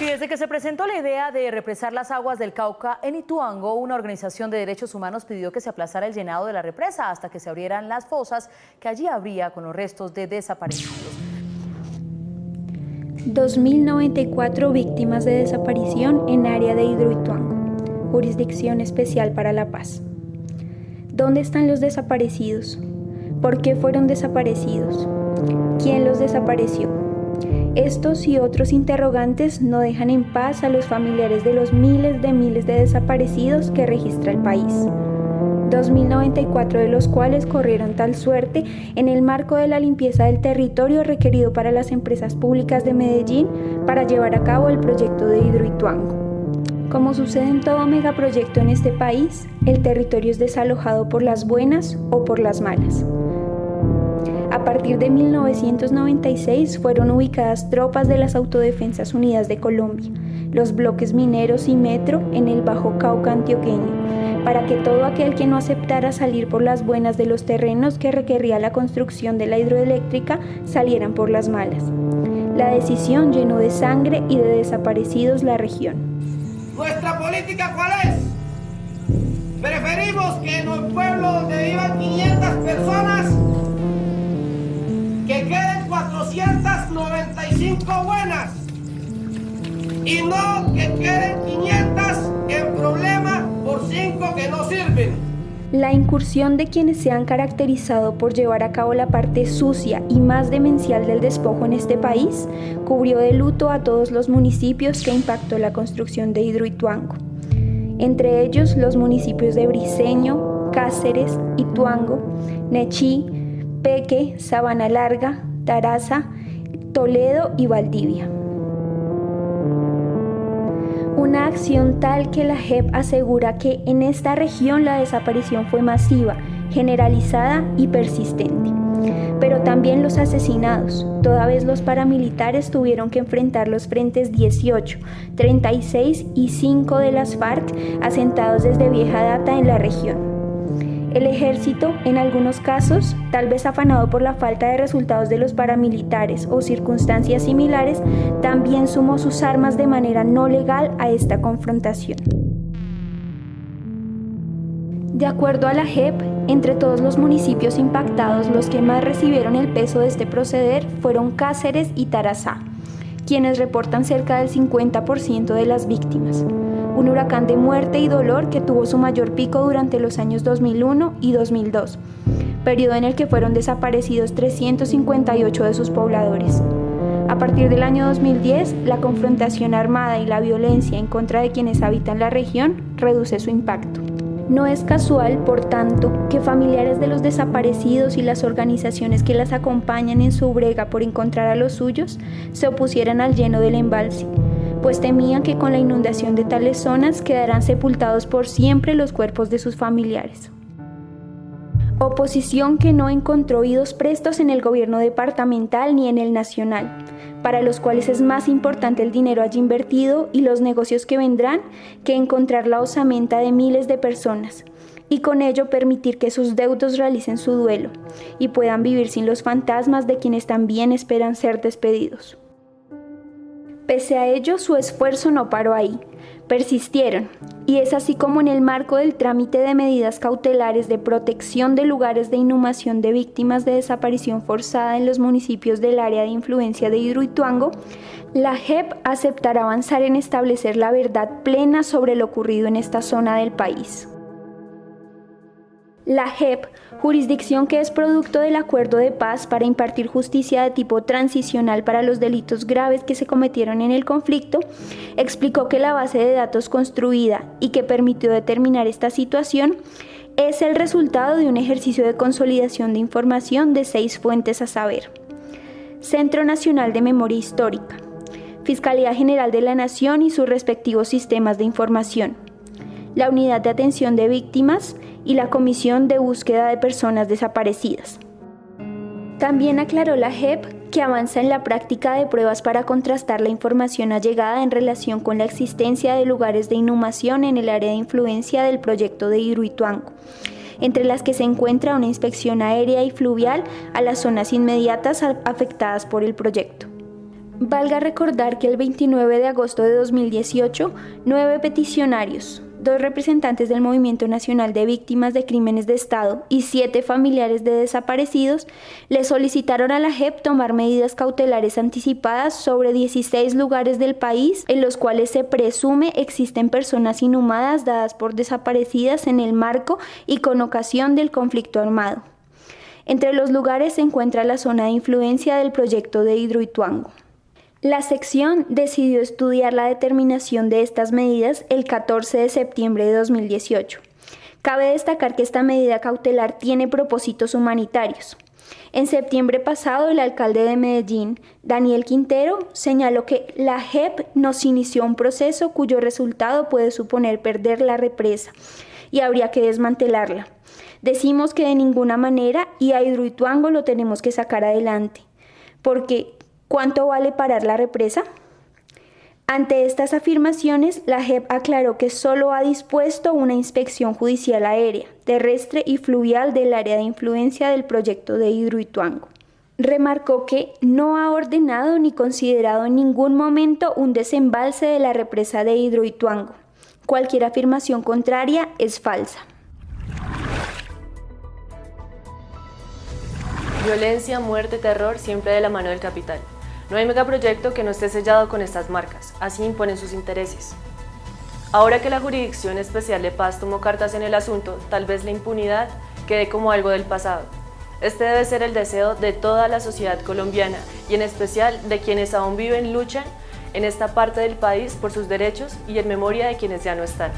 Desde que se presentó la idea de represar las aguas del Cauca en Ituango, una organización de derechos humanos pidió que se aplazara el llenado de la represa hasta que se abrieran las fosas que allí habría con los restos de desaparecidos. 2.094 víctimas de desaparición en área de Hidroituango, Jurisdicción Especial para la Paz. ¿Dónde están los desaparecidos? ¿Por qué fueron desaparecidos? ¿Quién los desapareció? Estos y otros interrogantes no dejan en paz a los familiares de los miles de miles de desaparecidos que registra el país. 2.094 de los cuales corrieron tal suerte en el marco de la limpieza del territorio requerido para las empresas públicas de Medellín para llevar a cabo el proyecto de Hidroituango. Como sucede en todo megaproyecto en este país, el territorio es desalojado por las buenas o por las malas. A partir de 1996 fueron ubicadas tropas de las Autodefensas Unidas de Colombia, los bloques mineros y metro en el Bajo Cauca antioqueño, para que todo aquel que no aceptara salir por las buenas de los terrenos que requería la construcción de la hidroeléctrica salieran por las malas. La decisión llenó de sangre y de desaparecidos la región. ¿Nuestra política cuál es? Preferimos que en un pueblo donde vivan 500 personas que queden 495 buenas y no que queden 500 en problema por 5 que no sirven. La incursión de quienes se han caracterizado por llevar a cabo la parte sucia y más demencial del despojo en este país cubrió de luto a todos los municipios que impactó la construcción de Hidroituango. Entre ellos los municipios de Briceño, Cáceres, Ituango, Nechí, Peque, Sabana Larga, Taraza, Toledo y Valdivia. Una acción tal que la JEP asegura que en esta región la desaparición fue masiva, generalizada y persistente. Pero también los asesinados, toda vez los paramilitares tuvieron que enfrentar los frentes 18, 36 y 5 de las FARC asentados desde vieja data en la región. El ejército, en algunos casos, tal vez afanado por la falta de resultados de los paramilitares o circunstancias similares, también sumó sus armas de manera no legal a esta confrontación. De acuerdo a la JEP, entre todos los municipios impactados, los que más recibieron el peso de este proceder fueron Cáceres y Tarazá, quienes reportan cerca del 50% de las víctimas un huracán de muerte y dolor que tuvo su mayor pico durante los años 2001 y 2002, periodo en el que fueron desaparecidos 358 de sus pobladores. A partir del año 2010, la confrontación armada y la violencia en contra de quienes habitan la región reduce su impacto. No es casual, por tanto, que familiares de los desaparecidos y las organizaciones que las acompañan en su brega por encontrar a los suyos se opusieran al lleno del embalse, pues temían que con la inundación de tales zonas quedarán sepultados por siempre los cuerpos de sus familiares. Oposición que no encontró oídos prestos en el gobierno departamental ni en el nacional, para los cuales es más importante el dinero allí invertido y los negocios que vendrán que encontrar la osamenta de miles de personas, y con ello permitir que sus deudos realicen su duelo y puedan vivir sin los fantasmas de quienes también esperan ser despedidos. Pese a ello, su esfuerzo no paró ahí. Persistieron, y es así como en el marco del trámite de medidas cautelares de protección de lugares de inhumación de víctimas de desaparición forzada en los municipios del área de influencia de Hidroituango, la JEP aceptará avanzar en establecer la verdad plena sobre lo ocurrido en esta zona del país. La JEP, jurisdicción que es producto del acuerdo de paz para impartir justicia de tipo transicional para los delitos graves que se cometieron en el conflicto, explicó que la base de datos construida y que permitió determinar esta situación es el resultado de un ejercicio de consolidación de información de seis fuentes a saber. Centro Nacional de Memoria Histórica, Fiscalía General de la Nación y sus respectivos sistemas de información, la Unidad de Atención de Víctimas, y la Comisión de Búsqueda de Personas Desaparecidas. También aclaró la JEP que avanza en la práctica de pruebas para contrastar la información allegada en relación con la existencia de lugares de inhumación en el área de influencia del proyecto de Hidroituango, entre las que se encuentra una inspección aérea y fluvial a las zonas inmediatas afectadas por el proyecto. Valga recordar que el 29 de agosto de 2018, nueve peticionarios, dos representantes del Movimiento Nacional de Víctimas de Crímenes de Estado y siete familiares de desaparecidos le solicitaron a la JEP tomar medidas cautelares anticipadas sobre 16 lugares del país en los cuales se presume existen personas inhumadas dadas por desaparecidas en el marco y con ocasión del conflicto armado. Entre los lugares se encuentra la zona de influencia del proyecto de Hidroituango. La sección decidió estudiar la determinación de estas medidas el 14 de septiembre de 2018. Cabe destacar que esta medida cautelar tiene propósitos humanitarios. En septiembre pasado, el alcalde de Medellín, Daniel Quintero, señaló que la JEP nos inició un proceso cuyo resultado puede suponer perder la represa y habría que desmantelarla. Decimos que de ninguna manera y a Hidroituango lo tenemos que sacar adelante, porque ¿Cuánto vale parar la represa? Ante estas afirmaciones, la JEP aclaró que solo ha dispuesto una inspección judicial aérea, terrestre y fluvial del área de influencia del proyecto de Hidroituango. Remarcó que no ha ordenado ni considerado en ningún momento un desembalse de la represa de Hidroituango. Cualquier afirmación contraria es falsa. Violencia, muerte, terror, siempre de la mano del capital. No hay megaproyecto que no esté sellado con estas marcas, así imponen sus intereses. Ahora que la Jurisdicción Especial de Paz tomó cartas en el asunto, tal vez la impunidad quede como algo del pasado. Este debe ser el deseo de toda la sociedad colombiana y en especial de quienes aún viven luchan en esta parte del país por sus derechos y en memoria de quienes ya no están.